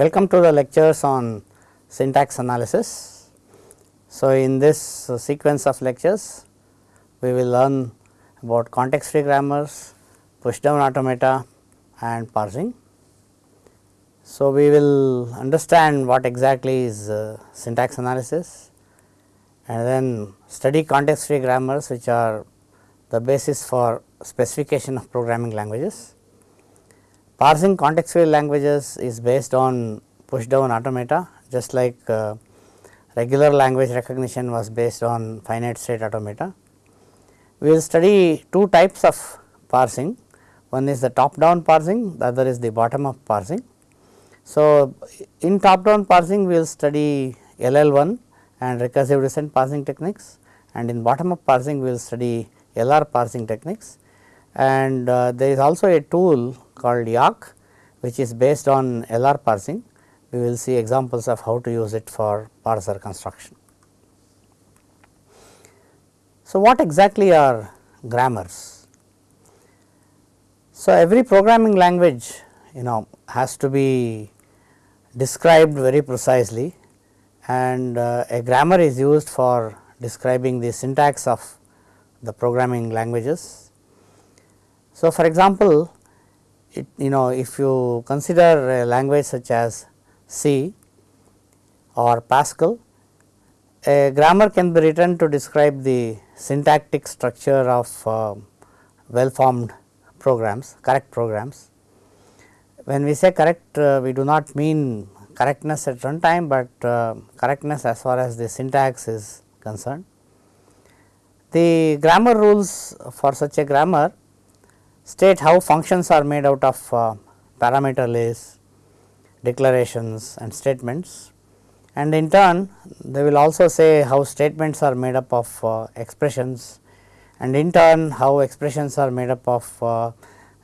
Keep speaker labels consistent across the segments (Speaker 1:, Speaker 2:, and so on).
Speaker 1: Welcome to the lectures on syntax analysis. So, in this sequence of lectures, we will learn about context free grammars, push down automata and parsing. So, we will understand what exactly is uh, syntax analysis and then study context free grammars which are the basis for specification of programming languages. Parsing context free languages is based on push down automata just like uh, regular language recognition was based on finite state automata. We will study two types of parsing, one is the top down parsing, the other is the bottom up parsing. So, in top down parsing we will study LL1 and recursive descent parsing techniques and in bottom up parsing we will study LR parsing techniques and uh, there is also a tool called YACC which is based on LR parsing. We will see examples of how to use it for parser construction. So, what exactly are grammars? So, every programming language you know has to be described very precisely and uh, a grammar is used for describing the syntax of the programming languages. So, for example, it, you know if you consider a language such as C or Pascal, a grammar can be written to describe the syntactic structure of uh, well formed programs, correct programs. When we say correct, uh, we do not mean correctness at runtime, but uh, correctness as far as the syntax is concerned. The grammar rules for such a grammar state how functions are made out of uh, parameter lists, declarations and statements. And in turn they will also say how statements are made up of uh, expressions. And in turn how expressions are made up of uh,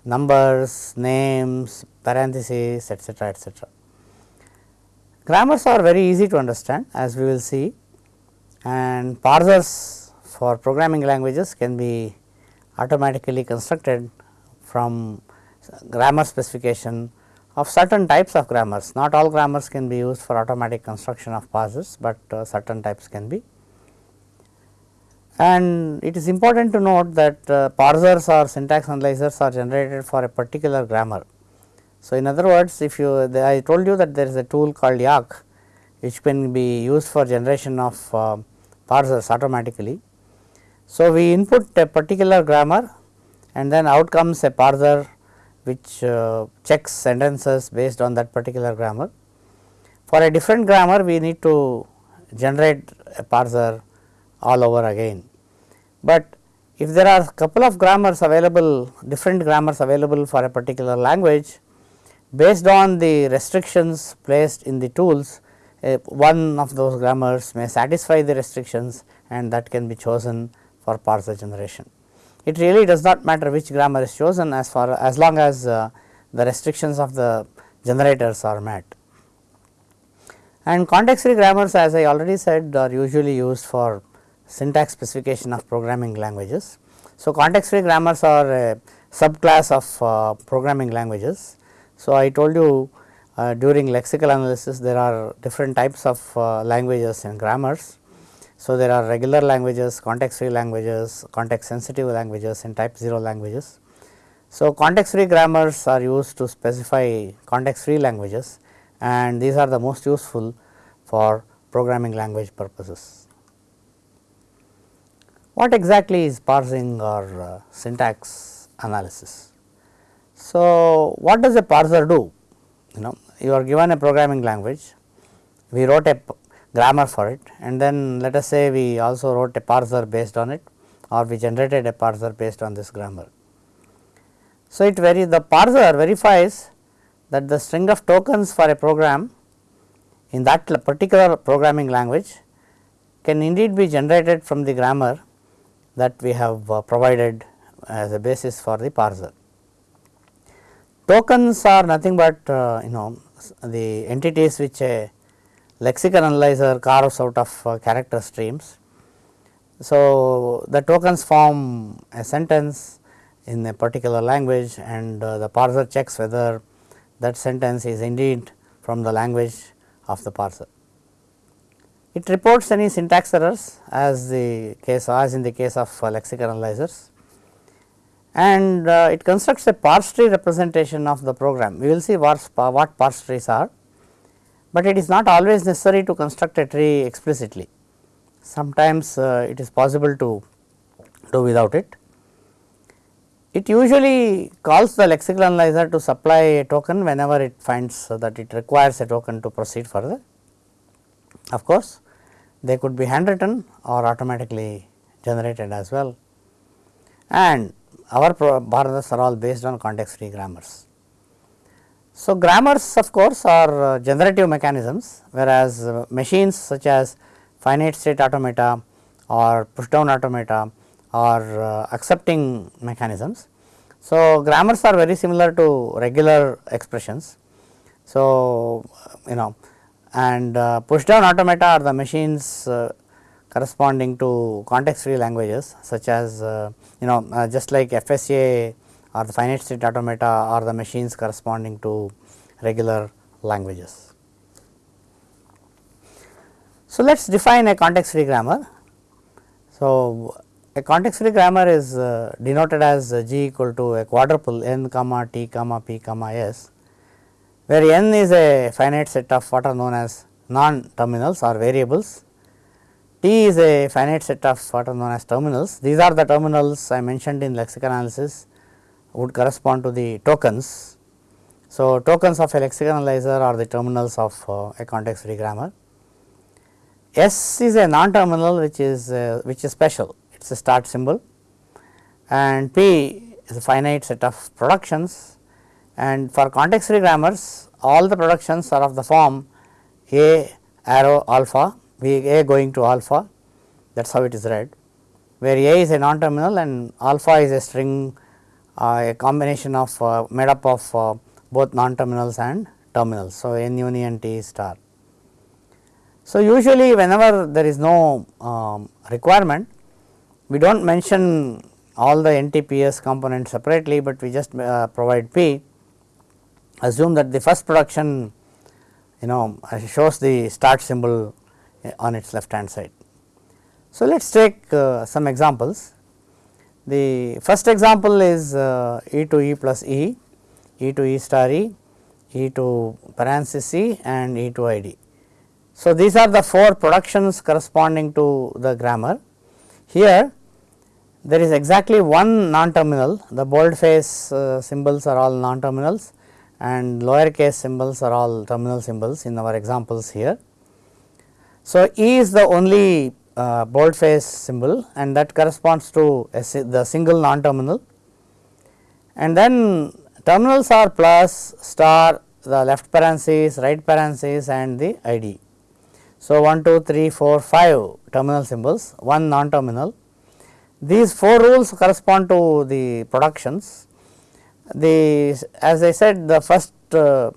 Speaker 1: numbers, names, parentheses etcetera etcetera. Grammars are very easy to understand as we will see. And parsers for programming languages can be automatically constructed from grammar specification of certain types of grammars. Not all grammars can be used for automatic construction of parsers, but uh, certain types can be. And it is important to note that uh, parsers or syntax analyzers are generated for a particular grammar. So, in other words if you the, I told you that there is a tool called YACC which can be used for generation of uh, parsers automatically. So, we input a particular grammar and then out comes a parser which uh, checks sentences based on that particular grammar. For a different grammar we need to generate a parser all over again. But if there are a couple of grammars available different grammars available for a particular language based on the restrictions placed in the tools uh, one of those grammars may satisfy the restrictions and that can be chosen for parser generation. It really does not matter which grammar is chosen as far as long as uh, the restrictions of the generators are met. And context free grammars as I already said are usually used for syntax specification of programming languages. So, context free grammars are a subclass of uh, programming languages so, I told you uh, during lexical analysis there are different types of uh, languages and grammars. So, there are regular languages, context free languages, context sensitive languages and type 0 languages. So, context free grammars are used to specify context free languages and these are the most useful for programming language purposes. What exactly is parsing or uh, syntax analysis? So, what does a parser do? You know you are given a programming language, we wrote a grammar for it and then let us say we also wrote a parser based on it or we generated a parser based on this grammar. So, it very the parser verifies that the string of tokens for a program in that particular programming language can indeed be generated from the grammar that we have uh, provided as a basis for the parser. Tokens are nothing but uh, you know the entities which a lexical analyzer carves out of uh, character streams. So, the tokens form a sentence in a particular language and uh, the parser checks whether that sentence is indeed from the language of the parser. It reports any syntax errors as the case as in the case of uh, lexical analyzers and uh, it constructs a parse tree representation of the program. We will see what, what parse trees are, but it is not always necessary to construct a tree explicitly. Sometimes uh, it is possible to do without it. It usually calls the lexical analyzer to supply a token whenever it finds that it requires a token to proceed further. Of course, they could be handwritten or automatically generated as well and our borders are all based on context free grammars. So, grammars of course are uh, generative mechanisms whereas uh, machines such as finite state automata or push down automata are uh, accepting mechanisms. So, grammars are very similar to regular expressions. So, you know and uh, push down automata are the machines uh, corresponding to context free languages such as uh, you know just like FSA or the finite state automata or the machines corresponding to regular languages. So, let us define a context free grammar. So, a context free grammar is uh, denoted as g equal to a quadruple n comma t comma p comma s where n is a finite set of what are known as non terminals or variables T is a finite set of what are known as terminals. These are the terminals I mentioned in lexical analysis would correspond to the tokens. So, tokens of a lexical analyzer are the terminals of uh, a context free grammar. S is a non terminal which is uh, which is special. It is a start symbol. And P is a finite set of productions. And for context free grammars all the productions are of the form A arrow alpha. V A going to alpha. That is how it is read. Where A is a non terminal and alpha is a string a combination of uh, made up of uh, both non terminals and terminals. So, N union T star. So, usually whenever there is no um, requirement we do not mention all the NTPS components separately, but we just uh, provide P assume that the first production you know shows the start symbol on its left hand side. So, let us take uh, some examples. The first example is uh, e to e plus e, e to e star e, e to parenthesis e and e to i d. So, these are the four productions corresponding to the grammar. Here there is exactly one non terminal, the bold face uh, symbols are all non terminals and lower case symbols are all terminal symbols in our examples here. So, E is the only uh, boldface symbol and that corresponds to the single non terminal and then terminals are plus star the left parenthesis right parenthesis and the ID. So, 1 2 3 4 5 terminal symbols one non terminal these four rules correspond to the productions. The as I said the first uh,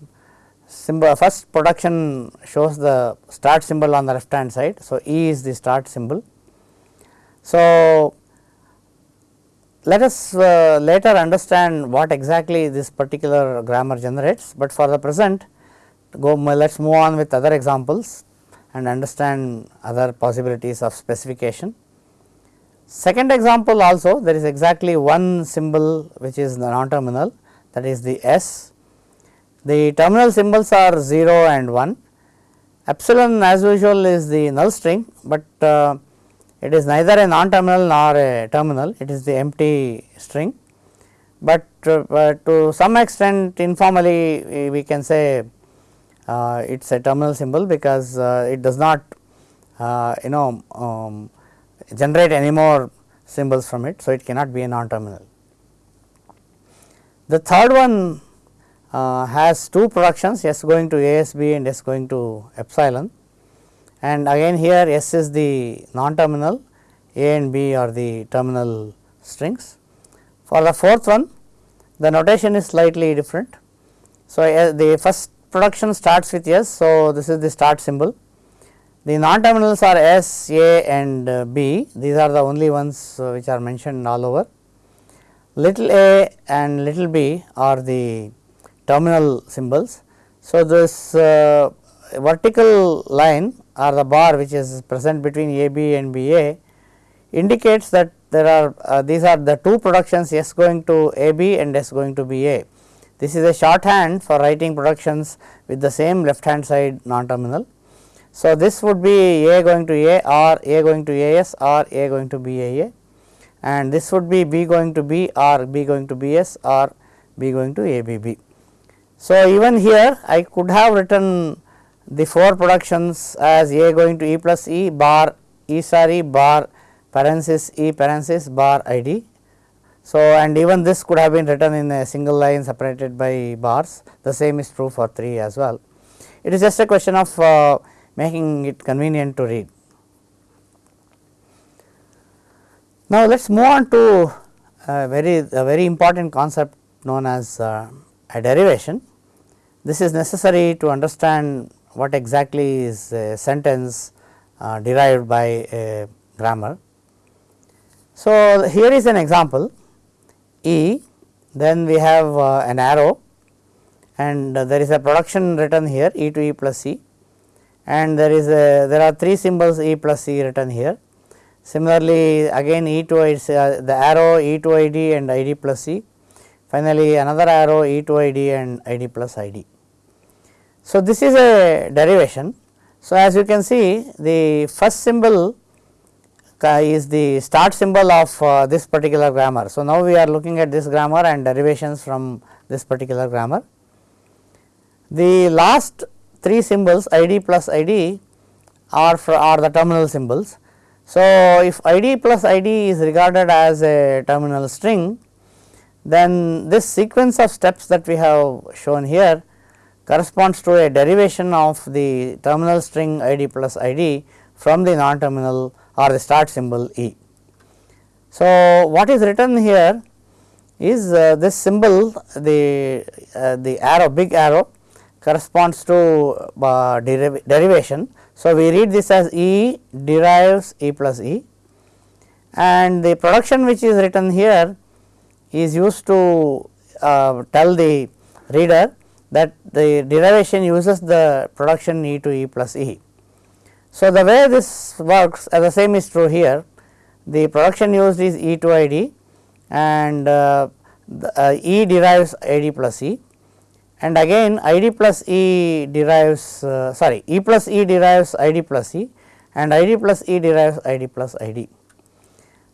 Speaker 1: symbol first production shows the start symbol on the left hand side. So, E is the start symbol. So, let us uh, later understand what exactly this particular grammar generates, but for the present go let us move on with other examples and understand other possibilities of specification. Second example also there is exactly one symbol which is the non terminal that is the S the terminal symbols are 0 and 1. Epsilon as usual is the null string, but uh, it is neither a non terminal nor a terminal, it is the empty string. But uh, to some extent informally we can say uh, it is a terminal symbol because uh, it does not uh, you know um, generate any more symbols from it. So, it cannot be a non terminal. The third one uh, has two productions S going to ASB and S going to epsilon and again here S is the non terminal A and B are the terminal strings. For the fourth one the notation is slightly different. So, uh, the first production starts with S. So, this is the start symbol. The non terminals are S, A and uh, B these are the only ones uh, which are mentioned all over. Little a and little b are the terminal symbols. So, this uh, vertical line or the bar which is present between A B and B A indicates that there are uh, these are the two productions S going to A B and S going to B A. This is a shorthand for writing productions with the same left hand side non terminal. So, this would be A going to A or A going to A S or A going to B A A and this would be B going to B or B going to B S or B going to A B B. So, even here I could have written the 4 productions as A going to E plus E bar E star E bar parenthesis E parenthesis bar I D. So, and even this could have been written in a single line separated by bars the same is true for 3 as well. It is just a question of uh, making it convenient to read. Now, let us move on to a very a very important concept known as uh, a derivation. This is necessary to understand what exactly is a sentence uh, derived by a grammar. So, here is an example E then we have uh, an arrow and uh, there is a production written here E to E plus C and there is a there are three symbols E plus C written here. Similarly, again E to I uh, the arrow E to ID and ID plus E finally, another arrow E to ID and ID plus ID. So, this is a derivation. So, as you can see the first symbol is the start symbol of uh, this particular grammar. So, now we are looking at this grammar and derivations from this particular grammar. The last three symbols ID plus ID are for are the terminal symbols. So, if ID plus ID is regarded as a terminal string, then this sequence of steps that we have shown here corresponds to a derivation of the terminal string ID plus ID from the non terminal or the start symbol E. So, what is written here is uh, this symbol the uh, the arrow big arrow corresponds to uh, deriv derivation. So, we read this as E derives E plus E and the production which is written here is used to uh, tell the reader that the derivation uses the production E to E plus E. So, the way this works as the same is true here the production used is E to ID and uh, the, uh, E derives ID plus E and again ID plus E derives uh, sorry E plus E derives ID plus E and ID plus E derives ID plus ID.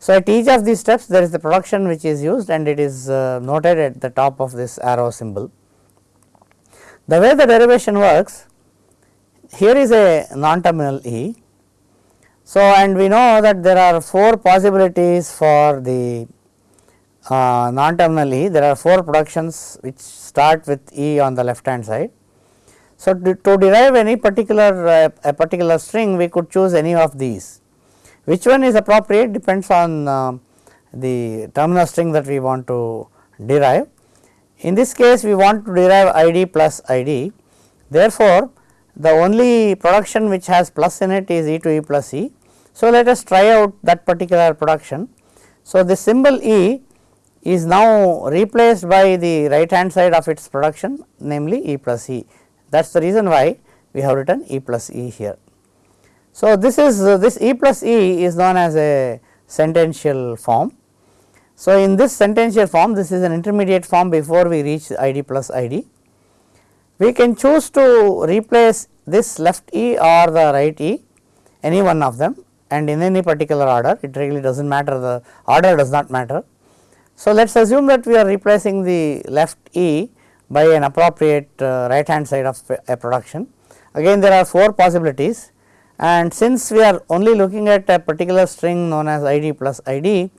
Speaker 1: So, at each of these steps there is the production which is used and it is uh, noted at the top of this arrow symbol. The way the derivation works here is a non terminal E. So, and we know that there are 4 possibilities for the uh, non terminal E, there are 4 productions which start with E on the left hand side. So, to, to derive any particular uh, a particular string we could choose any of these. Which one is appropriate depends on uh, the terminal string that we want to derive. In this case we want to derive ID plus ID. Therefore, the only production which has plus in it is E to E plus E. So, let us try out that particular production. So, the symbol E is now replaced by the right hand side of its production namely E plus E that is the reason why we have written E plus E here. So, this is uh, this E plus E is known as a sentential form. So, in this sentential form this is an intermediate form before we reach ID plus ID we can choose to replace this left E or the right E any one of them and in any particular order it really does not matter the order does not matter. So, let us assume that we are replacing the left E by an appropriate uh, right hand side of a production. Again there are 4 possibilities and since we are only looking at a particular string known as ID plus ID,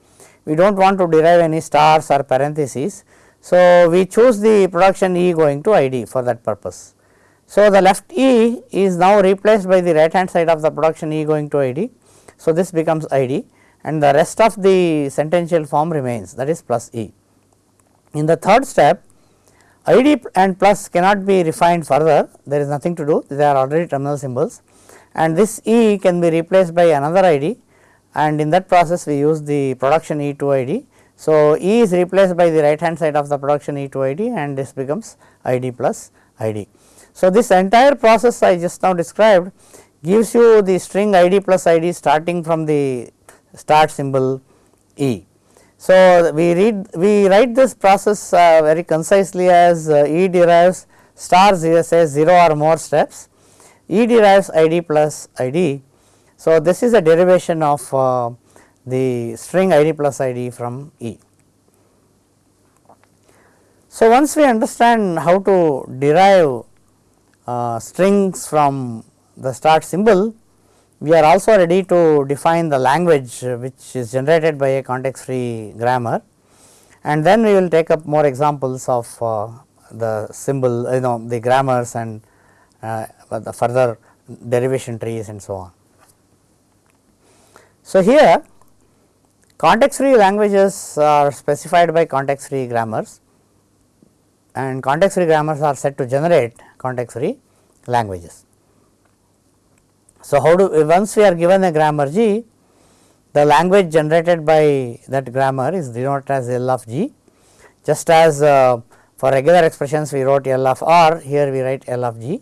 Speaker 1: we do not want to derive any stars or parentheses. So, we choose the production E going to ID for that purpose. So, the left E is now replaced by the right hand side of the production E going to ID. So, this becomes ID and the rest of the sentential form remains that is plus E. In the third step ID and plus cannot be refined further there is nothing to do they are already terminal symbols and this E can be replaced by another ID and in that process we use the production E to ID so, E is replaced by the right hand side of the production E to ID and this becomes ID plus ID. So, this entire process I just now described gives you the string id plus id starting from the start symbol e. So, we read we write this process uh, very concisely as uh, e derives star 0 says 0 or more steps, e derives id plus id. So, this is a derivation of uh, the string id plus id from e. So, once we understand how to derive uh, strings from the start symbol, we are also ready to define the language which is generated by a context free grammar and then we will take up more examples of uh, the symbol you know the grammars and uh, the further derivation trees and so on. So, here context free languages are specified by context free grammars and context free grammars are said to generate context free languages. So, how do once we are given a grammar G, the language generated by that grammar is denoted as L of G just as uh, for regular expressions we wrote L of R, here we write L of G.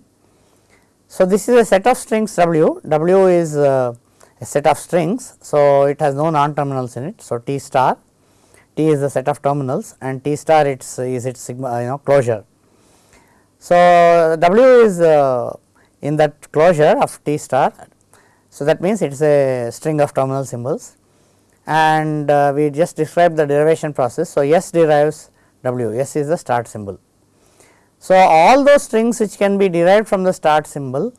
Speaker 1: So, this is a set of strings W, W is uh, a set of strings. So, it has no non terminals in it. So, T star, T is the set of terminals and T star its is its sigma you know closure. So, W is uh, in that closure of T star. So, that means it is a string of terminal symbols and uh, we just described the derivation process. So, S derives W, S is the start symbol. So, all those strings which can be derived from the start symbol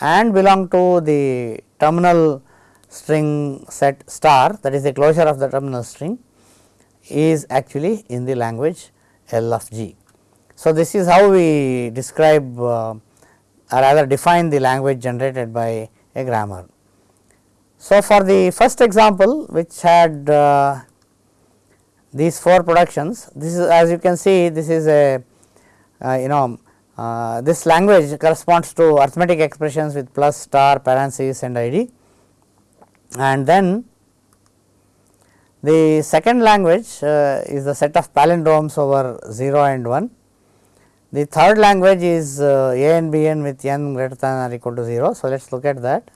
Speaker 1: and belong to the terminal string set star that is the closure of the terminal string is actually in the language L of G. So, this is how we describe uh, or rather define the language generated by a grammar. So, for the first example which had uh, these four productions, this is as you can see this is a you know uh, this language corresponds to arithmetic expressions with plus star parenthesis and id and then the second language uh, is the set of palindromes over 0 and 1 the third language is uh, a n b n with n greater than or equal to 0. So, let us look at that.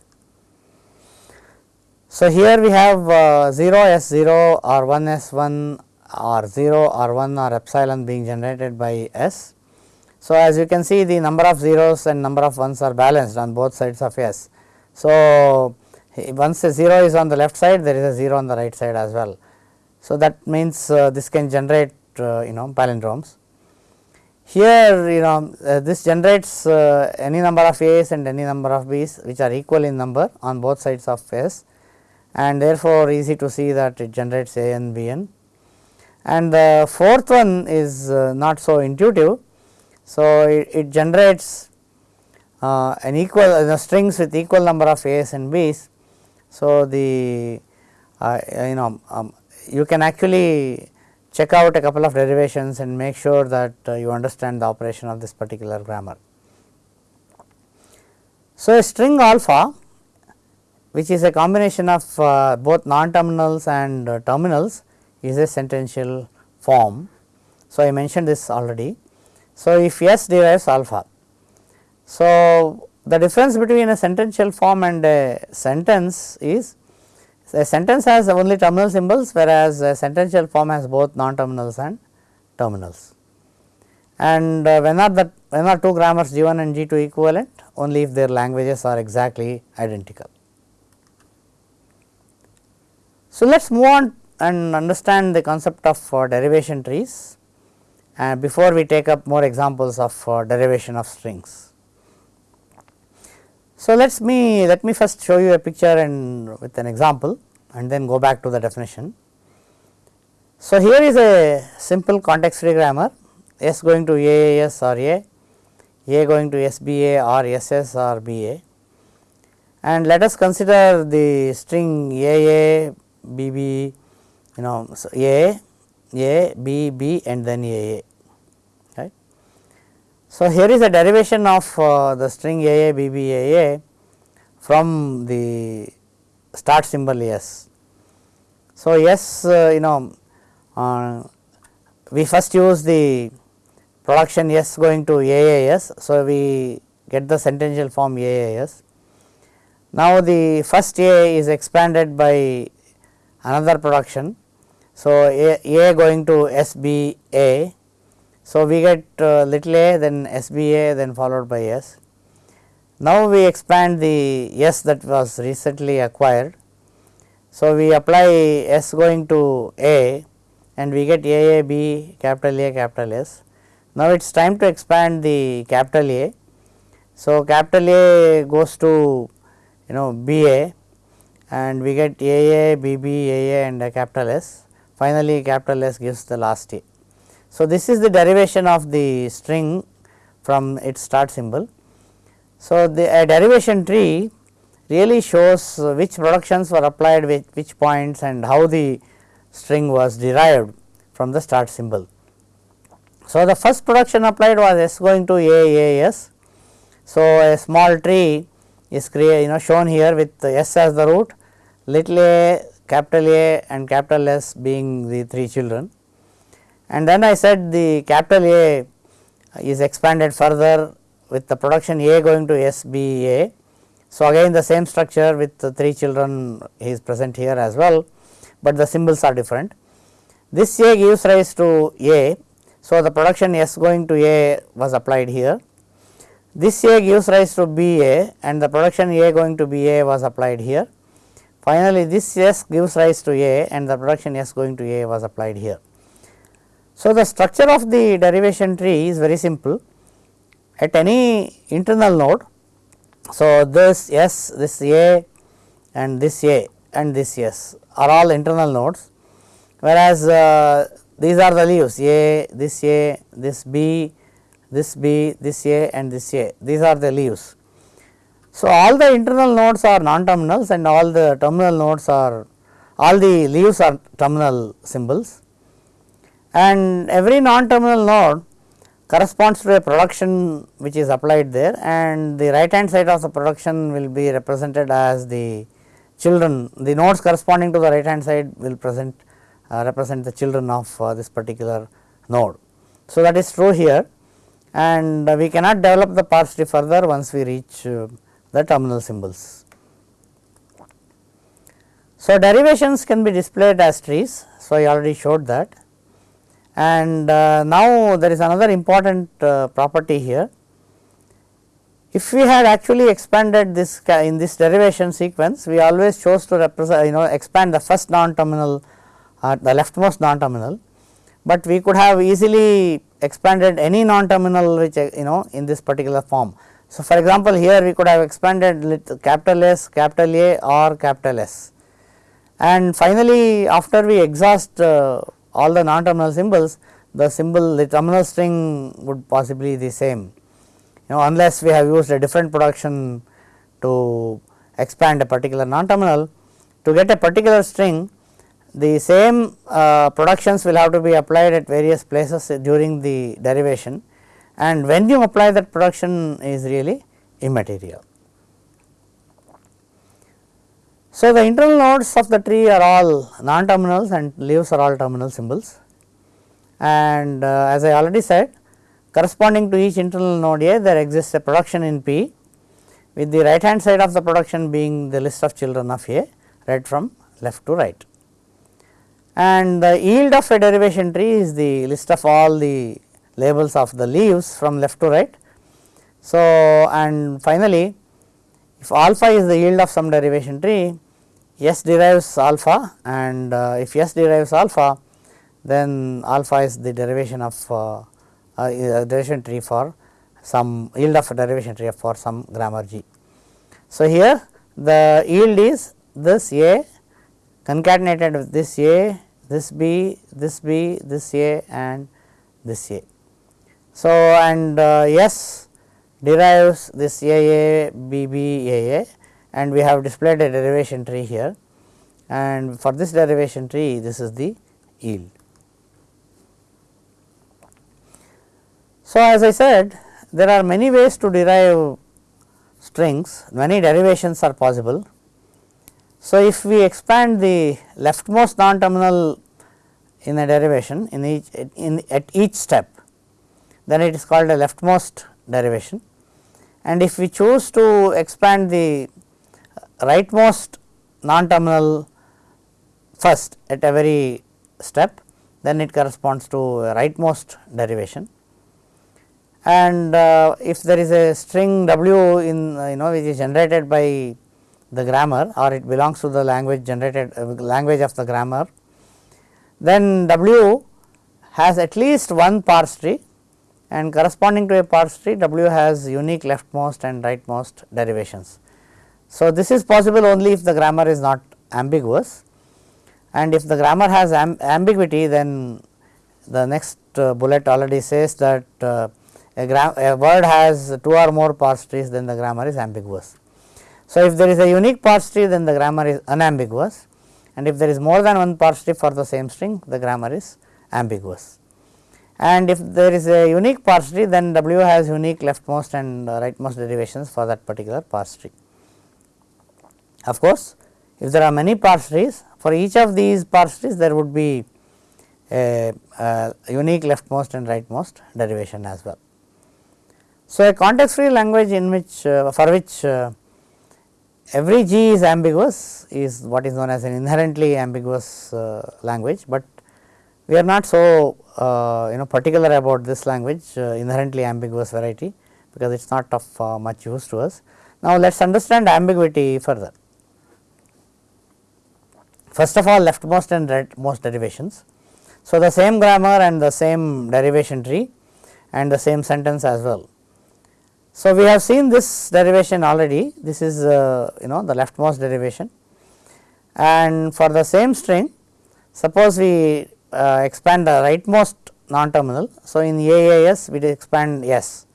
Speaker 1: So, here we have uh, 0 s 0 or 1 s 1 or 0 or 1 or epsilon being generated by s. So, as you can see the number of zeros and number of ones are balanced on both sides of s. So, once a 0 is on the left side there is a 0 on the right side as well. So, that means uh, this can generate uh, you know palindromes. Here you know uh, this generates uh, any number of a's and any number of b's which are equal in number on both sides of s and therefore, easy to see that it generates a n b n. And the fourth one is uh, not so intuitive. So, it, it generates uh, an equal uh, strings with equal number of a's and b's. So, the uh, you know um, you can actually check out a couple of derivations and make sure that uh, you understand the operation of this particular grammar. So, a string alpha which is a combination of uh, both non-terminals and uh, terminals is a sentential form. So, I mentioned this already. So, if S derives alpha. So, the difference between a sentential form and a sentence is a sentence has only terminal symbols whereas a sentential form has both non terminals and terminals. And uh, when are the when are two grammars G 1 and G 2 equivalent only if their languages are exactly identical. So, let us move on and understand the concept of uh, derivation trees uh, before we take up more examples of uh, derivation of strings. So, let us me let me first show you a picture and with an example and then go back to the definition. So, here is a simple context free grammar S going to AAS or A, A going to SBA or or BA and let us consider the string AA, BB, you know so A, A, B, B and then AA. So, here is a derivation of uh, the string AA BB AA from the start symbol S. So, S uh, you know uh, we first use the production S going to AAS. So, we get the sentential form AAS. Now, the first A is expanded by another production. So, A, A going to SBA. So, we get uh, little a then SBA then followed by S. Now, we expand the S that was recently acquired. So, we apply S going to A and we get A A B capital A capital S. Now, it is time to expand the capital A. So, capital A goes to you know B A and we get A A B B A A and a capital S. Finally, capital S gives the last A. So, this is the derivation of the string from its start symbol. So, the derivation tree really shows which productions were applied with which points and how the string was derived from the start symbol. So, the first production applied was S going to A A S. So, a small tree is created you know shown here with S as the root, little a, capital A and capital S being the three children. And then I said the capital A is expanded further with the production A going to SBA. So, again the same structure with the 3 children is present here as well, but the symbols are different. This A gives rise to A. So, the production S going to A was applied here. This A gives rise to BA and the production A going to BA was applied here. Finally, this S gives rise to A and the production S going to A was applied here. So, the structure of the derivation tree is very simple at any internal node. So, this S, this A and this A and this S are all internal nodes, whereas, uh, these are the leaves A, this A, this B, this B, this A and this A, these are the leaves. So, all the internal nodes are non-terminals and all the terminal nodes are all the leaves are terminal symbols and every non-terminal node corresponds to a production which is applied there and the right hand side of the production will be represented as the children the nodes corresponding to the right hand side will present uh, represent the children of uh, this particular node. So, that is true here and uh, we cannot develop the parse tree further once we reach uh, the terminal symbols. So, derivations can be displayed as trees. So, I already showed that and uh, now there is another important uh, property here. If we had actually expanded this in this derivation sequence, we always chose to represent you know expand the first non-terminal uh, the leftmost non-terminal, but we could have easily expanded any non-terminal which you know in this particular form. So, for example, here we could have expanded capital S, capital A or capital S and finally, after we exhaust uh, all the non-terminal symbols, the symbol the terminal string would possibly be the same. You know unless we have used a different production to expand a particular non-terminal, to get a particular string the same uh, productions will have to be applied at various places during the derivation and when you apply that production is really immaterial. So, the internal nodes of the tree are all non-terminals and leaves are all terminal symbols and uh, as I already said corresponding to each internal node A there exists a production in P with the right hand side of the production being the list of children of A read from left to right. And the yield of a derivation tree is the list of all the labels of the leaves from left to right. So, and finally, if alpha is the yield of some derivation tree, S derives alpha and uh, if S derives alpha then alpha is the derivation of uh, uh, derivation tree for some yield of derivation tree for some grammar G. So, here the yield is this A concatenated with this A, this B, this B, this A and this A. So, and uh, S derives this A A, B B, A A and we have displayed a derivation tree here and for this derivation tree this is the yield. So, as I said there are many ways to derive strings, many derivations are possible. So, if we expand the leftmost non-terminal in a derivation in each in at each step, then it is called a leftmost derivation. And if we choose to expand the rightmost non terminal first at every step then it corresponds to a rightmost derivation. And uh, if there is a string w in uh, you know which is generated by the grammar or it belongs to the language generated uh, language of the grammar then w has at least one parse tree and corresponding to a parse tree w has unique leftmost and rightmost derivations. So, this is possible only if the grammar is not ambiguous and if the grammar has amb ambiguity then the next uh, bullet already says that uh, a, a, word has two or more parse trees then the grammar is ambiguous. So, if there is a unique parse tree then the grammar is unambiguous and if there is more than one parse tree for the same string the grammar is ambiguous. And if there is a unique parse tree then W has unique leftmost and rightmost derivations for that particular parse tree. Of course, if there are many parse trees for each of these parse trees there would be a, a unique leftmost and rightmost derivation as well. So, a context free language in which uh, for which uh, every G is ambiguous is what is known as an inherently ambiguous uh, language, but we are not so you know particular about this language uh, inherently ambiguous variety because it is not of uh, much use to us. Now, let us understand ambiguity further. First of all leftmost and rightmost derivations. So, the same grammar and the same derivation tree and the same sentence as well. So, we have seen this derivation already this is uh, you know the leftmost derivation and for the same string suppose we uh, expand the rightmost non terminal. So, in AAS we expand S.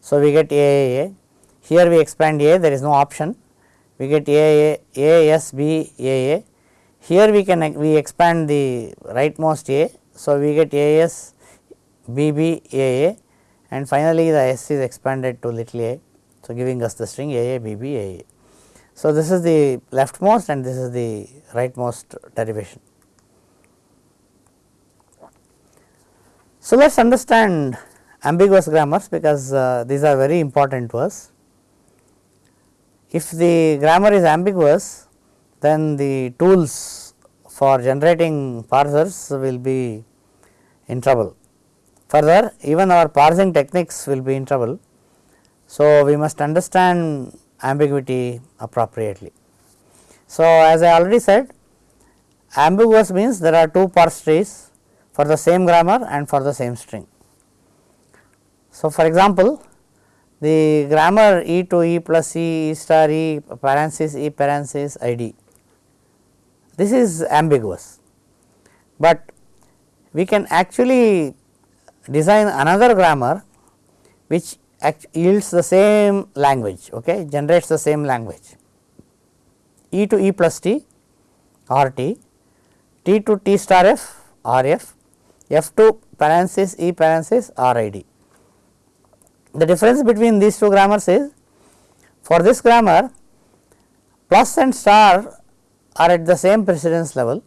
Speaker 1: So, we get AAA here we expand A there is no option we get AAA AS B AA here we can we expand the rightmost A. So, we get AS BB AA and finally, the S is expanded to little a. So, giving us the string AA BB AA. So, this is the leftmost and this is the rightmost derivation. So, let us understand ambiguous grammars because uh, these are very important to us. If the grammar is ambiguous then the tools for generating parsers will be in trouble. Further even our parsing techniques will be in trouble. So, we must understand ambiguity appropriately. So, as I already said ambiguous means there are two parse trees for the same grammar and for the same string. So, for example, the grammar E to E plus E, E star E, parenthesis E parenthesis I D. This is ambiguous, but we can actually design another grammar which yields the same language, okay, generates the same language. E to E plus T R T, T to T star F R F F 2 parenthesis E parenthesis R I D. The difference between these two grammars is for this grammar plus and star are at the same precedence level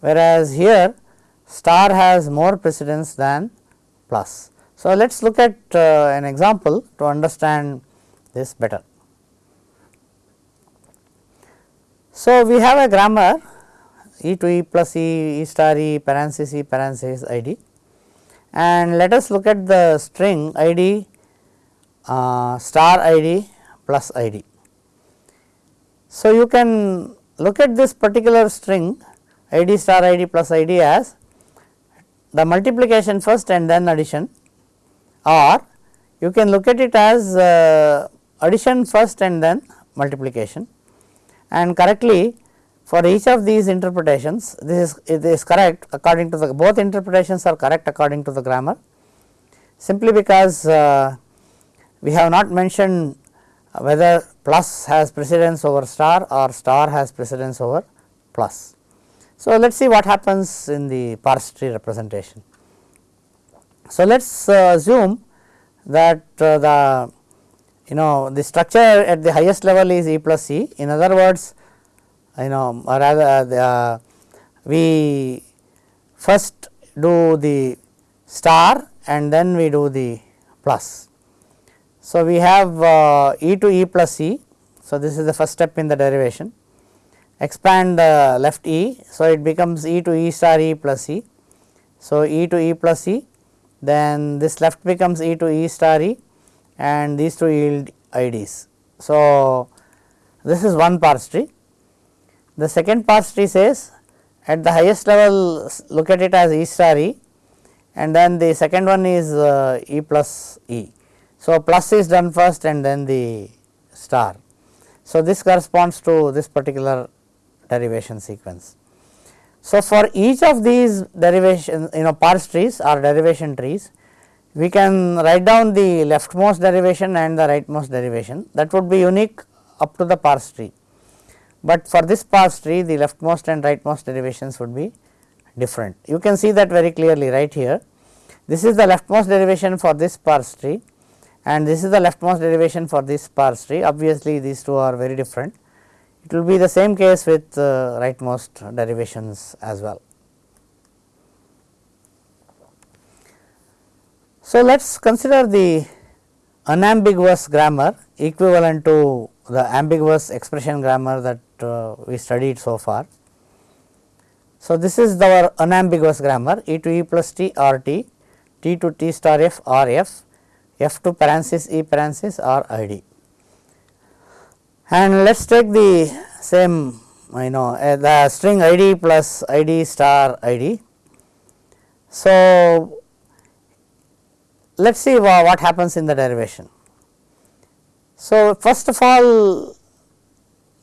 Speaker 1: whereas here star has more precedence than plus. So, let us look at uh, an example to understand this better. So, we have a grammar e to e plus e, e star e parenthesis e parenthesis i d. And let us look at the string i d uh, star i d plus i d. So, you can look at this particular string i d star i d plus i d as the multiplication first and then addition. Or you can look at it as uh, addition first and then multiplication. And correctly for each of these interpretations this is correct according to the both interpretations are correct according to the grammar simply because uh, we have not mentioned whether plus has precedence over star or star has precedence over plus. So, let us see what happens in the parse tree representation. So, let us uh, assume that uh, the you know the structure at the highest level is E plus C in other words you know rather uh, we first do the star and then we do the plus. So, we have uh, e to e plus e. So, this is the first step in the derivation expand uh, left e. So, it becomes e to e star e plus e. So, e to e plus e then this left becomes e to e star e and these two yield IDs. So, this is one parse tree. The second parse tree says at the highest level look at it as e star e and then the second one is uh, e plus e. So, plus is done first and then the star. So, this corresponds to this particular derivation sequence. So, for each of these derivation you know parse trees or derivation trees we can write down the leftmost derivation and the rightmost derivation that would be unique up to the parse tree. But for this parse tree the leftmost and rightmost derivations would be different. You can see that very clearly right here. This is the leftmost derivation for this parse tree and this is the leftmost derivation for this parse tree. Obviously, these two are very different. It will be the same case with uh, rightmost derivations as well. So, let us consider the unambiguous grammar equivalent to the ambiguous expression grammar that uh, we studied so far. So, this is our unambiguous grammar e to e plus t r t, t to t star f r f, f to parenthesis e parenthesis r i d. And let us take the same you know uh, the string i d plus i d star i d. So, let us see what happens in the derivation. So, first of all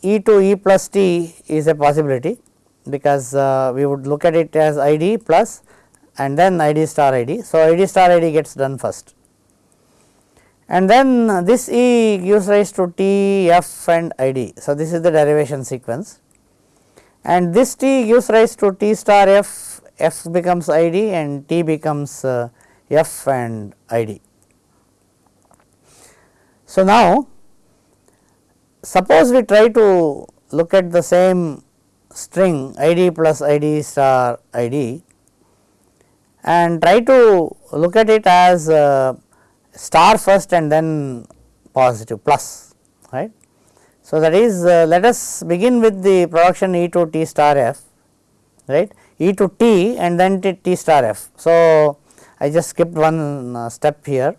Speaker 1: e to e plus t is a possibility because uh, we would look at it as i d plus and then i d star i d. So, i d star i d gets done first and then this e gives rise to t f and i d. So, this is the derivation sequence and this t gives rise to t star f, f becomes i d and t becomes uh, f and i d. So, now suppose we try to look at the same string i d plus i d star i d and try to look at it as uh, star first and then positive plus right. So, that is uh, let us begin with the production e to t star f right e to t and then t, t star f. So, I just skipped one uh, step here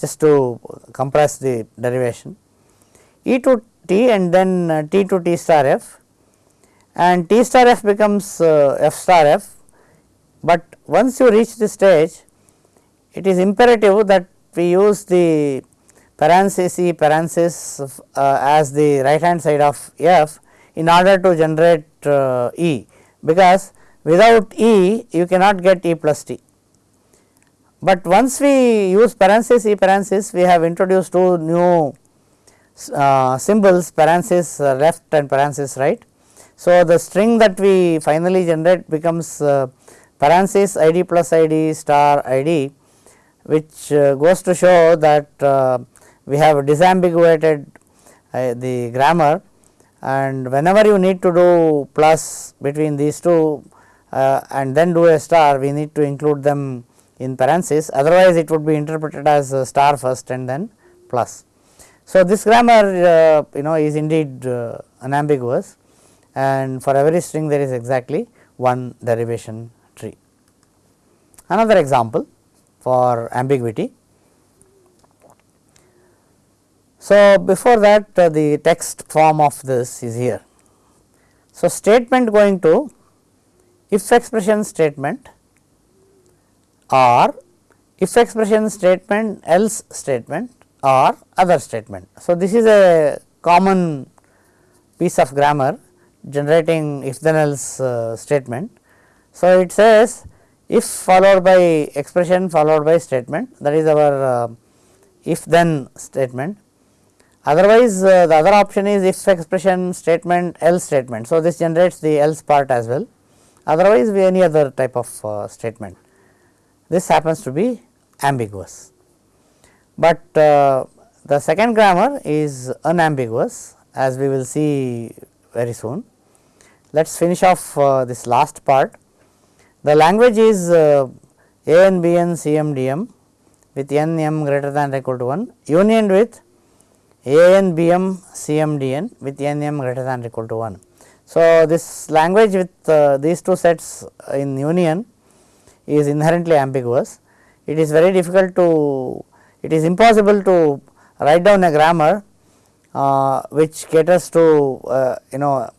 Speaker 1: just to compress the derivation. E to t and then uh, t to t star f. And t star f becomes uh, f star f, but once you reach this stage it is imperative that we use the parenthesis e parenthesis uh, as the right hand side of f in order to generate e. Because without e you cannot get e plus t. But once we use parenthesis e parenthesis we have introduced two new uh, symbols parenthesis uh, left and parenthesis right. So, the string that we finally generate becomes uh, parenthesis id plus id star id which uh, goes to show that uh, we have disambiguated the grammar and whenever you need to do plus between these two and then do a star we need to include them in parenthesis otherwise it would be interpreted as star first and then plus. So, this grammar uh, you know is indeed uh, unambiguous and for every string there is exactly one derivation tree. Another example for ambiguity. So, before that uh, the text form of this is here. So, statement going to if expression statement or if expression statement else statement or other statement. So, this is a common piece of grammar generating if then else uh, statement. So, it says if followed by expression followed by statement that is our uh, if then statement. Otherwise, uh, the other option is if expression statement else statement. So, this generates the else part as well otherwise we any other type of uh, statement. This happens to be ambiguous, but uh, the second grammar is unambiguous as we will see very soon. Let us finish off uh, this last part. The language is uh, ANBN CMDM with n m greater than or equal to 1 union with a n b m c m d n with n m greater than or equal to 1. So, this language with uh, these two sets in union is inherently ambiguous. It is very difficult to, it is impossible to write down a grammar uh, which caters to uh, you know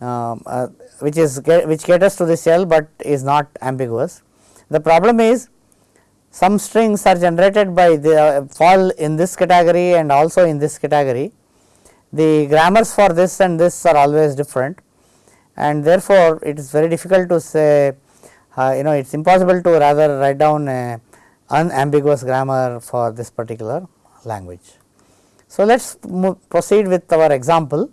Speaker 1: um, uh, which is which caters to the cell, but is not ambiguous. The problem is some strings are generated by the uh, fall in this category and also in this category. The grammars for this and this are always different and therefore, it is very difficult to say uh, you know it is impossible to rather write down a unambiguous grammar for this particular language. So, let us proceed with our example.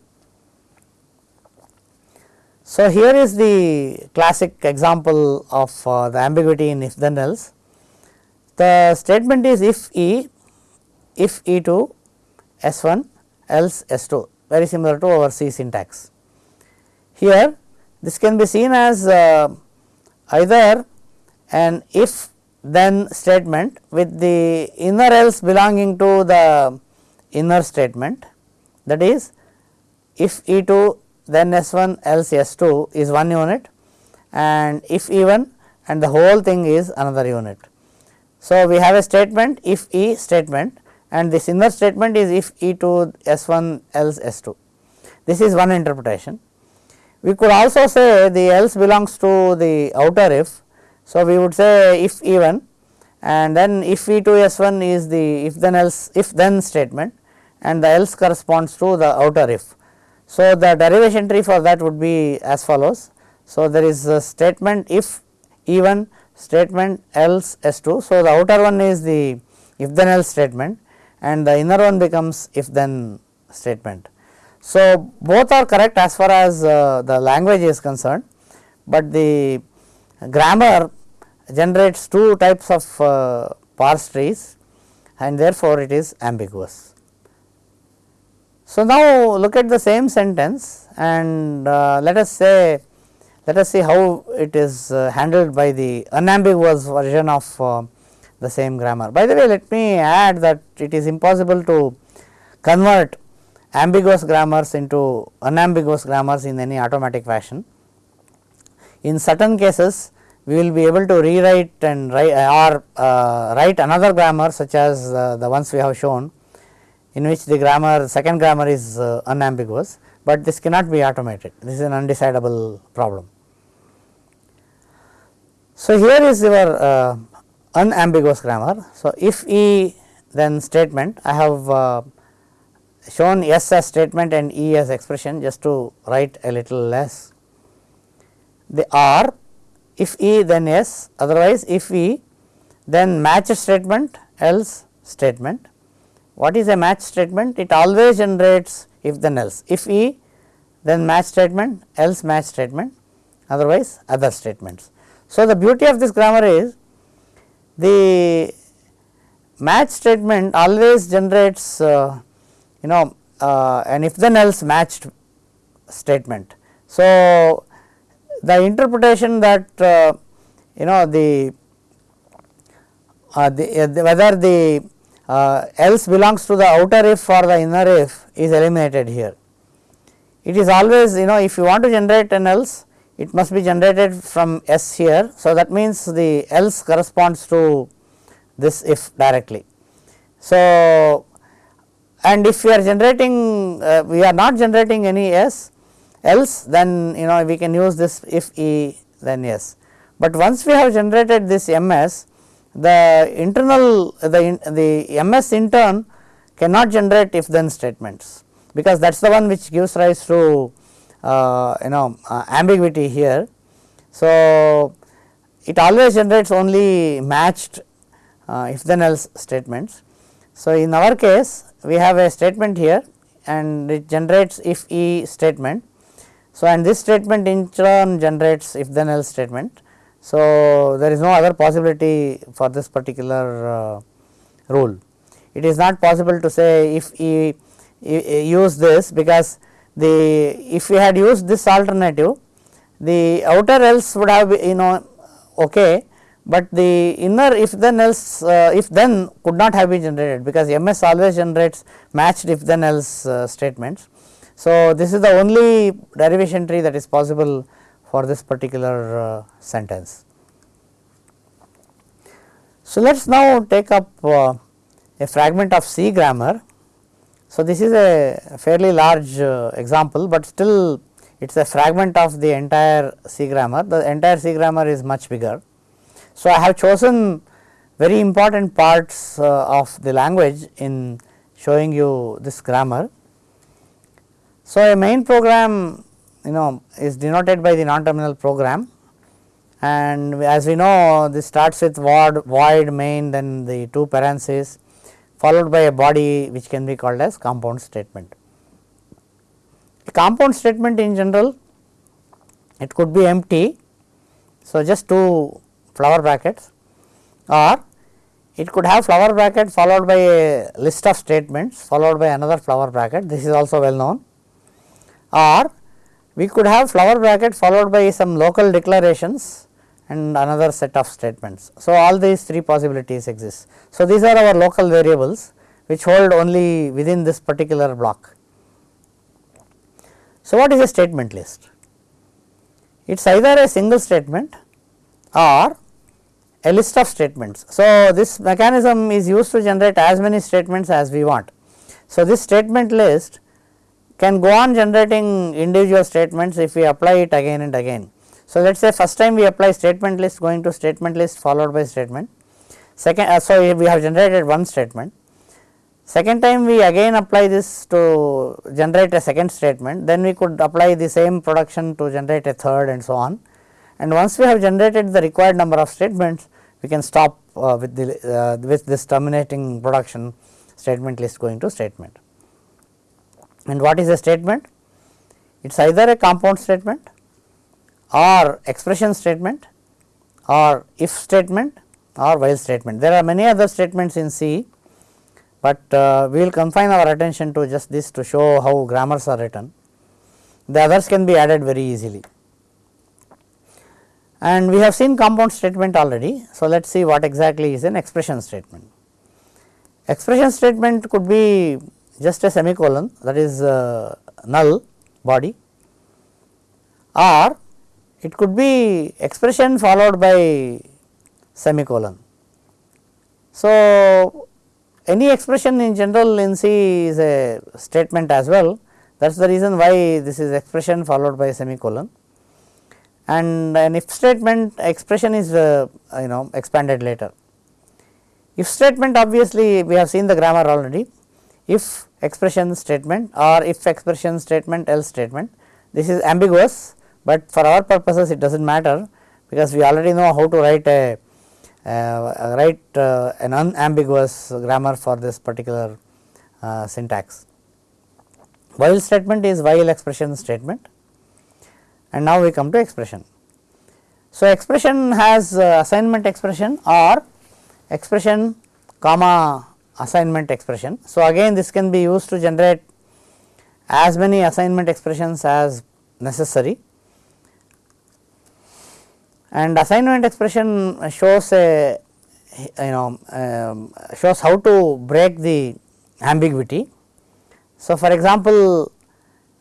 Speaker 1: So, here is the classic example of uh, the ambiguity in if then else. The statement is if E, if E 2 S 1 else S 2 very similar to our C syntax. Here this can be seen as uh, either an if then statement with the inner else belonging to the inner statement that is if E 2 then S 1 else S 2 is one unit and if E 1 and the whole thing is another unit. So, we have a statement if E statement and this inner statement is if E 2 S 1 else S 2. This is one interpretation. We could also say the else belongs to the outer if. So, we would say if E 1 and then if E 2 S 1 is the if then else if then statement and the else corresponds to the outer if. So, the derivation tree for that would be as follows. So, there is a statement if even statement else S 2. So, the outer one is the if then else statement and the inner one becomes if then statement. So, both are correct as far as uh, the language is concerned, but the grammar generates two types of uh, parse trees and therefore, it is ambiguous. So, now look at the same sentence and uh, let us say let us see how it is uh, handled by the unambiguous version of uh, the same grammar. By the way, let me add that it is impossible to convert ambiguous grammars into unambiguous grammars in any automatic fashion. In certain cases, we will be able to rewrite and write or uh, write another grammar such as uh, the ones we have shown in which the grammar second grammar is uh, unambiguous, but this cannot be automated this is an undecidable problem. So, here is your uh, unambiguous grammar. So, if E then statement I have uh, shown S as statement and E as expression just to write a little less. The R if E then S otherwise if E then match statement else statement what is a match statement? It always generates if then else. If E then match statement else match statement otherwise other statements. So, the beauty of this grammar is the match statement always generates uh, you know uh, an if then else matched statement. So, the interpretation that uh, you know the, uh, the, the whether the uh, else belongs to the outer if or the inner if is eliminated here. It is always you know if you want to generate an else it must be generated from S here. So, that means the else corresponds to this if directly. So, and if we are generating uh, we are not generating any S else then you know we can use this if E then S. But once we have generated this MS the internal the, the MS intern cannot generate if then statements because that is the one which gives rise to uh, you know uh, ambiguity here. So, it always generates only matched uh, if then else statements. So, in our case we have a statement here and it generates if E statement. So, and this statement in turn generates if then else statement so, there is no other possibility for this particular uh, rule. It is not possible to say if we use this because the if we had used this alternative the outer else would have you know okay, but the inner if then else uh, if then could not have been generated because MS always generates matched if then else uh, statements. So, this is the only derivation tree that is possible for this particular uh, sentence. So, let us now take up uh, a fragment of C grammar. So, this is a fairly large uh, example, but still it is a fragment of the entire C grammar, the entire C grammar is much bigger. So, I have chosen very important parts uh, of the language in showing you this grammar. So, a main program you know is denoted by the non terminal program and as we know this starts with void, void main then the two parentheses followed by a body which can be called as compound statement. A compound statement in general it could be empty. So, just two flower brackets or it could have flower bracket followed by a list of statements followed by another flower bracket this is also well known or we could have flower bracket followed by some local declarations and another set of statements. So, all these three possibilities exist. So, these are our local variables which hold only within this particular block. So, what is a statement list? It is either a single statement or a list of statements. So, this mechanism is used to generate as many statements as we want. So, this statement list can go on generating individual statements if we apply it again and again. So, let us say first time we apply statement list going to statement list followed by statement. Second, uh, so we have generated one statement. Second time we again apply this to generate a second statement, then we could apply the same production to generate a third and so on. And once we have generated the required number of statements, we can stop uh, with the uh, with this terminating production statement list going to statement. And what is a statement? It is either a compound statement or expression statement or if statement or while statement. There are many other statements in C, but uh, we will confine our attention to just this to show how grammars are written. The others can be added very easily and we have seen compound statement already. So, let us see what exactly is an expression statement. Expression statement could be just a semicolon that is uh, null body or it could be expression followed by semicolon. So, any expression in general in C is a statement as well that is the reason why this is expression followed by semicolon and an if statement expression is uh, you know expanded later. If statement obviously we have seen the grammar already if expression statement or if expression statement else statement this is ambiguous, but for our purposes it does not matter because we already know how to write a uh, write uh, an unambiguous grammar for this particular uh, syntax. While statement is while expression statement and now we come to expression. So, expression has uh, assignment expression or expression comma assignment expression. So, again this can be used to generate as many assignment expressions as necessary and assignment expression shows a you know um, shows how to break the ambiguity. So, for example,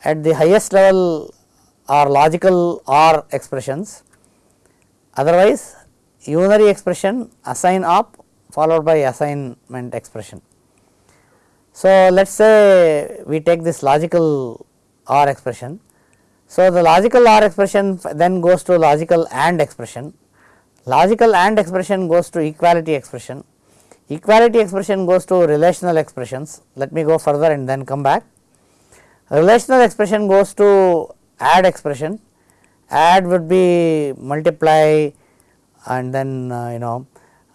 Speaker 1: at the highest level are logical OR expressions. Otherwise, unary expression assign op followed by assignment expression. So, let us say we take this logical OR expression. So, the logical OR expression then goes to logical AND expression, logical AND expression goes to equality expression, equality expression goes to relational expressions. Let me go further and then come back. Relational expression goes to add expression, add would be multiply and then uh, you know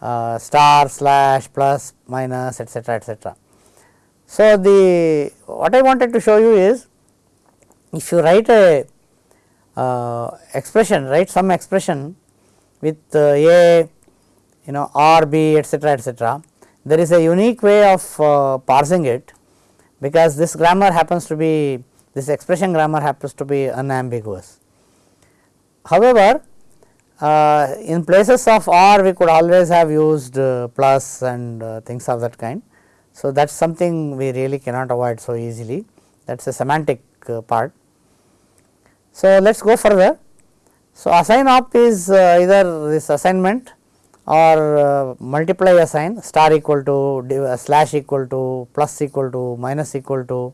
Speaker 1: uh, star slash plus minus etcetera etcetera. So, the what I wanted to show you is if you write a uh, expression write some expression with uh, a you know r b etcetera etcetera there is a unique way of uh, parsing it because this grammar happens to be this expression grammar happens to be unambiguous. However, uh, in places of or we could always have used uh, plus and uh, things of that kind. So, that is something we really cannot avoid so easily that is a semantic uh, part. So, let us go further. So, assign op is uh, either this assignment or uh, multiply assign star equal to slash equal to plus equal to minus equal to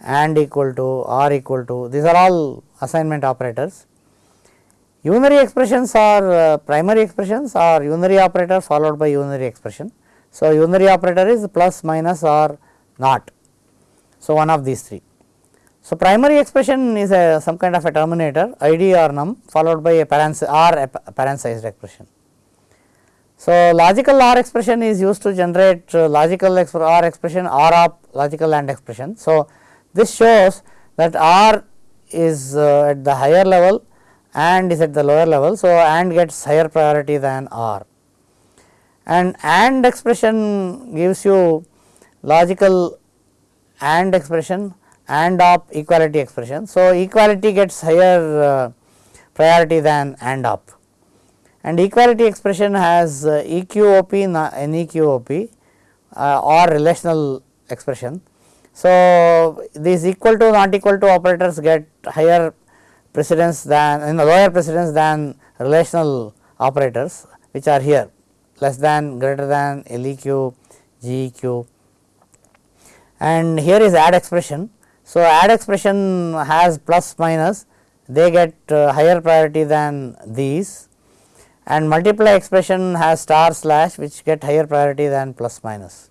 Speaker 1: and equal to or equal to these are all assignment operators. Unary expressions are uh, primary expressions or unary operator followed by unary expression. So, unary operator is plus minus or not. So, one of these three. So, primary expression is a some kind of a terminator id or num followed by a parenth or a parenthesized expression. So, logical OR expression is used to generate uh, logical exp OR expression OR of logical AND expression. So, this shows that OR is uh, at the higher level and is at the lower level. So, AND gets higher priority than OR and AND expression gives you logical AND expression AND op equality expression. So, equality gets higher uh, priority than AND op and equality expression has uh, EQOP NEQOP uh, or relational expression. So, these equal to not equal to operators get higher precedence than in lower precedence than relational operators which are here less than greater than LEQ, GEQ and here is add expression. So, add expression has plus minus they get uh, higher priority than these and multiply expression has star slash which get higher priority than plus minus.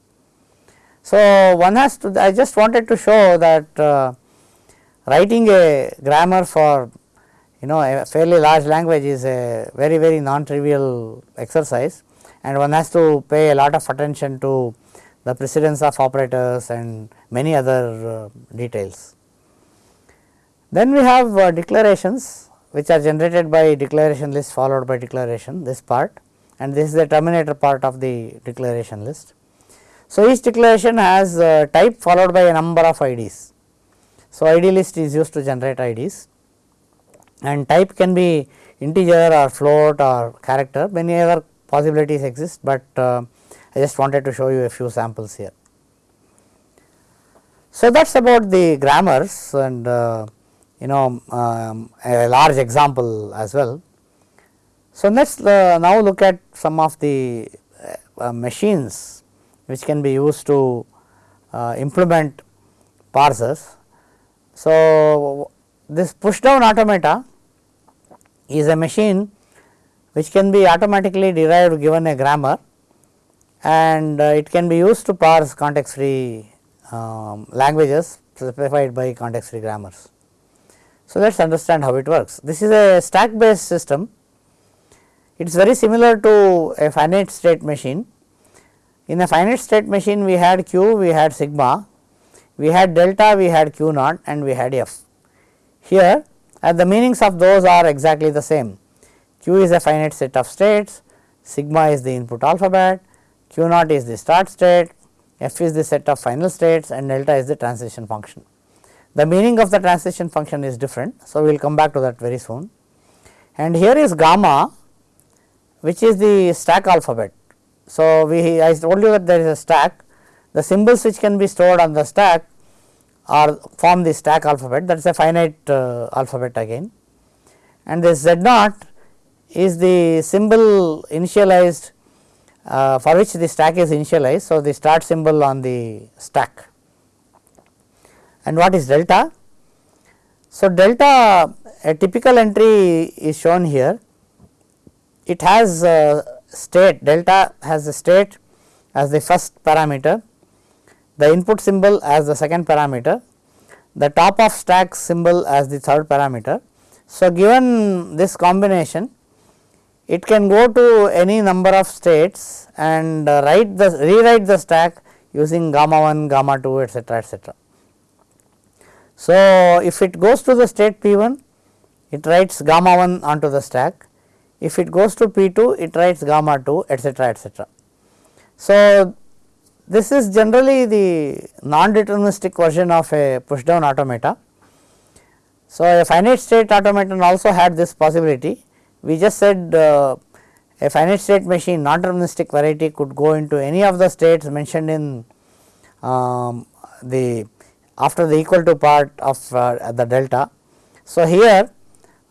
Speaker 1: So, one has to I just wanted to show that uh, writing a grammar for you know a fairly large language is a very very non trivial exercise and one has to pay a lot of attention to the precedence of operators and many other uh, details. Then we have uh, declarations which are generated by declaration list followed by declaration this part and this is the terminator part of the declaration list. So, each declaration has type followed by a number of IDs. So, ID list is used to generate IDs and type can be integer or float or character many other possibilities exist, but uh, I just wanted to show you a few samples here. So, that is about the grammars and uh, you know um, a large example as well. So, let us uh, now look at some of the uh, machines which can be used to uh, implement parsers. So, this push down automata is a machine which can be automatically derived given a grammar and uh, it can be used to parse context free um, languages specified by context free grammars. So, let us understand how it works. This is a stack based system. It is very similar to a finite state machine. In a finite state machine we had q, we had sigma, we had delta, we had q naught and we had f. Here and the meanings of those are exactly the same. q is a finite set of states, sigma is the input alphabet, q naught is the start state, f is the set of final states and delta is the transition function. The meaning of the transition function is different. So, we will come back to that very soon and here is gamma which is the stack alphabet. So, we I told you that there is a stack. The symbols which can be stored on the stack are form the stack alphabet. That is a finite uh, alphabet again. And this z naught is the symbol initialized uh, for which the stack is initialized. So, the start symbol on the stack. And what is delta? So, delta a typical entry is shown here. It has a state delta has the state as the first parameter the input symbol as the second parameter the top of stack symbol as the third parameter. So, given this combination it can go to any number of states and write the rewrite the stack using gamma 1, gamma 2 etcetera etcetera. So, if it goes to the state P 1 it writes gamma 1 onto the stack, if it goes to P 2 it writes gamma 2 etcetera etcetera. So, this is generally the non-deterministic version of a push down automata. So, a finite state automaton also had this possibility we just said uh, a finite state machine non deterministic variety could go into any of the states mentioned in um, the after the equal to part of uh, the delta. So, here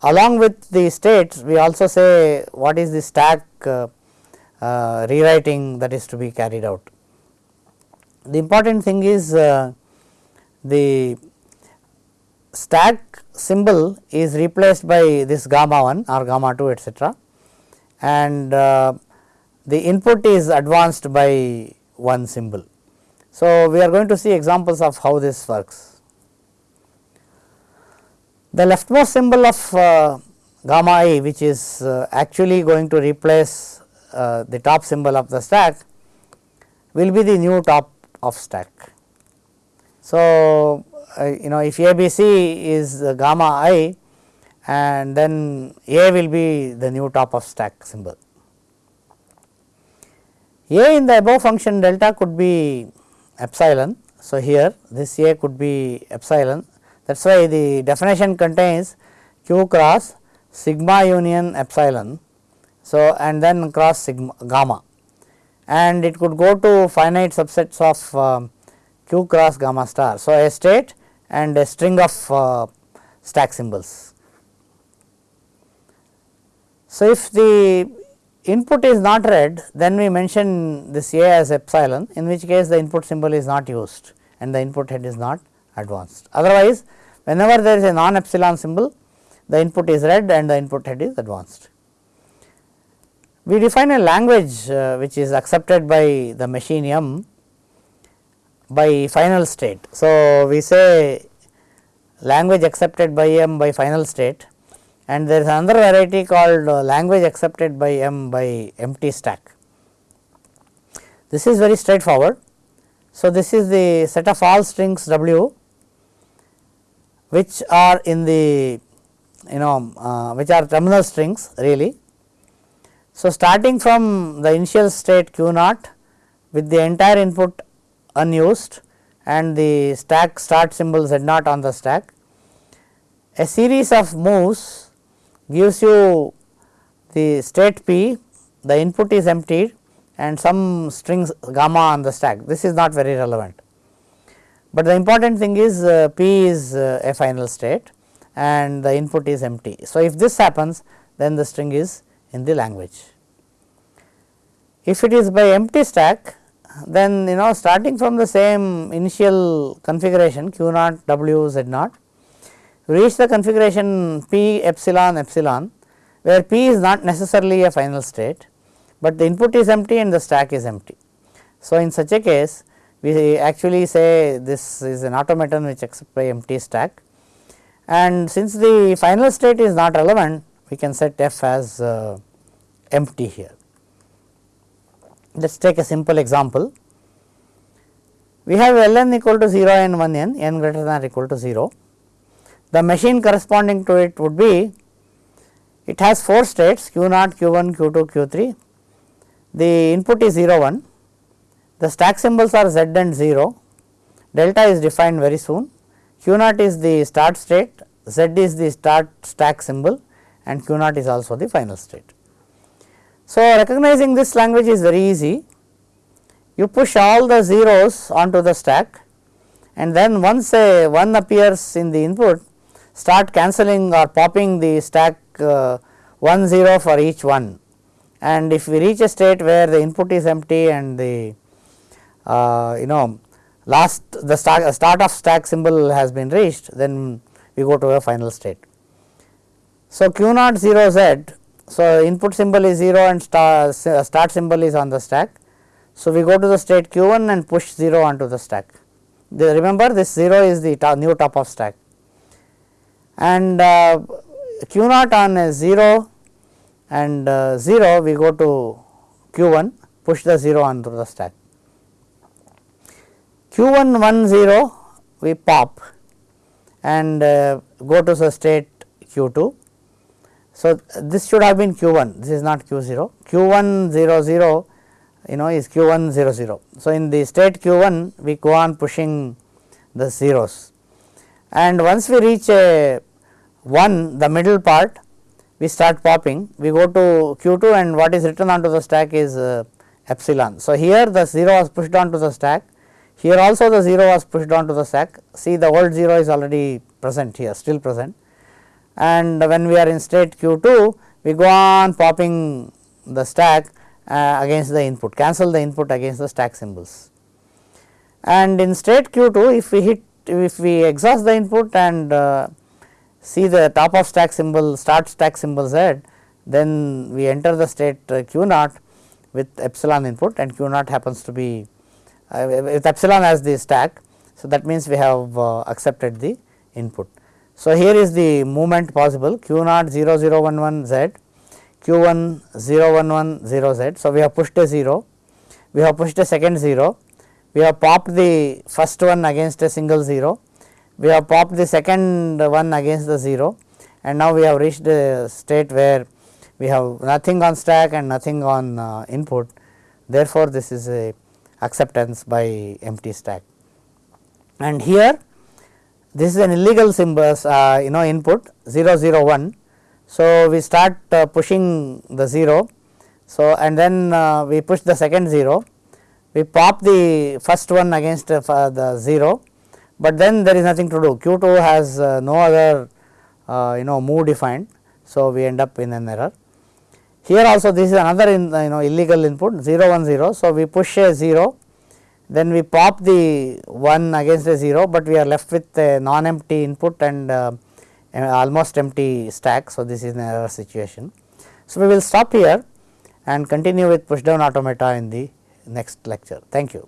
Speaker 1: along with the states we also say what is the stack uh, uh, rewriting that is to be carried out. The important thing is uh, the stack symbol is replaced by this gamma 1 or gamma 2 etcetera and uh, the input is advanced by one symbol. So, we are going to see examples of how this works. The leftmost symbol of uh, gamma i which is uh, actually going to replace uh, the top symbol of the stack will be the new top of stack. So, uh, you know if ABC is gamma i and then A will be the new top of stack symbol. A in the above function delta could be epsilon. So, here this A could be epsilon that is why the definition contains q cross sigma union epsilon. So, and then cross sigma gamma and it could go to finite subsets of uh, q cross gamma star. So, a state and a string of uh, stack symbols. So, if the input is not read then we mention this A as epsilon in which case the input symbol is not used and the input head is not advanced. Otherwise, whenever there is a non epsilon symbol the input is read and the input head is advanced. We define a language uh, which is accepted by the machine M by final state. So, we say language accepted by M by final state and there is another variety called uh, language accepted by M by empty stack. This is very straightforward. So, this is the set of all strings W which are in the you know uh, which are terminal strings really. So, starting from the initial state q naught with the entire input unused and the stack start symbol z naught on the stack, a series of moves gives you the state p, the input is emptied and some strings gamma on the stack. This is not very relevant, but the important thing is uh, p is uh, a final state and the input is empty. So, if this happens then the string is in the language. If it is by empty stack then you know starting from the same initial configuration q naught w z naught reach the configuration p epsilon epsilon where p is not necessarily a final state, but the input is empty and the stack is empty. So, in such a case we actually say this is an automaton which accepts by empty stack and since the final state is not relevant we can set f as uh, empty here. Let us take a simple example. We have ln equal to 0 and 1 n, n greater than or equal to 0 the machine corresponding to it would be it has 4 states q naught, q 1, q 2, q 3. The input is 0 1, the stack symbols are z and 0, delta is defined very soon, q naught is the start state, z is the start stack symbol and q naught is also the final state. So, recognizing this language is very easy, you push all the zeros onto the stack and then once a 1 appears in the input start cancelling or popping the stack uh, 1 0 for each one. And if we reach a state where the input is empty and the you know last the start, start of stack symbol has been reached then we go to a final state. So, q naught 0 z so input symbol is 0 and start, start symbol is on the stack. So, we go to the state q 1 and push 0 onto the stack. The, remember this 0 is the top, new top of stack and uh, q naught on 0 and uh, 0 we go to q 1 push the 0 onto the stack. Q 1 1 0 we pop and uh, go to the state q 2. So, this should have been q 1 this is not q 0 q 1 0 0 you know is q 1 0 0. So, in the state q 1 we go on pushing the zeros and once we reach a 1 the middle part we start popping, we go to q 2 and what is written onto the stack is uh, epsilon. So, here the 0 was pushed onto the stack, here also the 0 was pushed onto the stack, see the old 0 is already present here, still present and when we are in state q 2, we go on popping the stack uh, against the input, cancel the input against the stack symbols. And in state q 2, if we hit, if we exhaust the input and uh, see the top of stack symbol, start stack symbol z, then we enter the state uh, q naught with epsilon input and q naught happens to be uh, with epsilon as the stack. So, that means we have uh, accepted the input. So, here is the movement possible q naught 0 0 1 1 z, q 1 0 1 1 0 z. So, we have pushed a 0, we have pushed a second 0, we have popped the first one against a single 0, we have popped the second one against the 0 and now we have reached a state where we have nothing on stack and nothing on uh, input. Therefore, this is a acceptance by empty stack. And here this is an illegal symbols uh, you know input 0 0 1. So, we start uh, pushing the 0. So, and then uh, we push the second 0, we pop the first one against uh, the 0, but then there is nothing to do q 2 has uh, no other uh, you know move defined. So, we end up in an error. Here also this is another in, you know illegal input 0 1 0. So, we push a 0 then we pop the 1 against a 0, but we are left with a non empty input and uh, almost empty stack. So, this is an error situation. So, we will stop here and continue with push down automata in the next lecture. Thank you.